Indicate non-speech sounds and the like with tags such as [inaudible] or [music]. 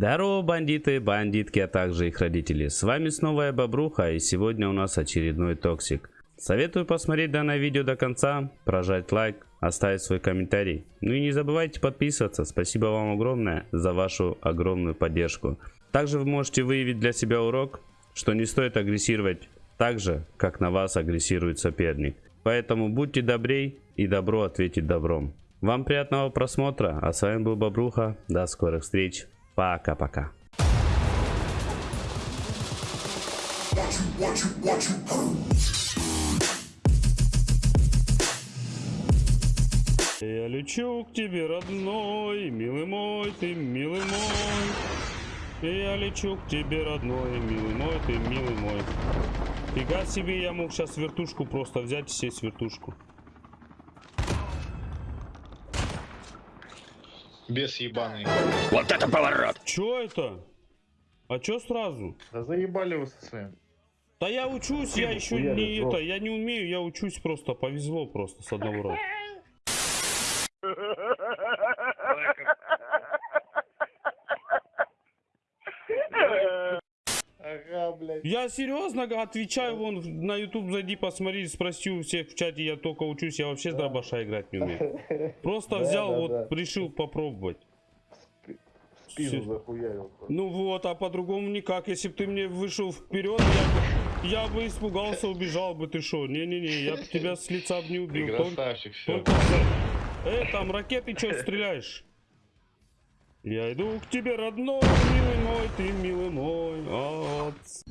Здорово, бандиты, бандитки, а также их родители. С вами снова я Бобруха, и сегодня у нас очередной токсик. Советую посмотреть данное видео до конца, прожать лайк, оставить свой комментарий. Ну и не забывайте подписываться. Спасибо вам огромное за вашу огромную поддержку. Также вы можете выявить для себя урок, что не стоит агрессировать так же, как на вас агрессирует соперник. Поэтому будьте добрей и добро ответить добром. Вам приятного просмотра, а с вами был Бобруха. До скорых встреч. Пока-пока. Я лечу к тебе, родной, милый мой, ты милый мой. Я лечу к тебе, родной, милый мой, ты милый мой. Фига себе, я мог сейчас вертушку просто взять и сесть вертушку. Бес ебаный. Вот это поворот! Чё это? А чё сразу? Да заебали вы со своим. Да я учусь, я еще не это, я не умею, я учусь просто, повезло просто с одного раза. Блядь. Я серьезно отвечаю, вон на YouTube зайди, посмотри, спроси у всех в чате, я только учусь, я вообще с дробаша играть не умею. [laughs] Просто Да, взял, да, вот да. решил попробовать. Спину захуярил. Ну вот, а по-другому никак. Если бы ты мне вышел вперед, я, бы- я бы испугался, убежал бы. Ты что? Не-не-не, я бы тебя с лица бы не Ты убил. Только, красавчик, все. только Э, там ракеты что стреляешь? Я иду к тебе, родной, милый мой, ты милый мой. А, ц-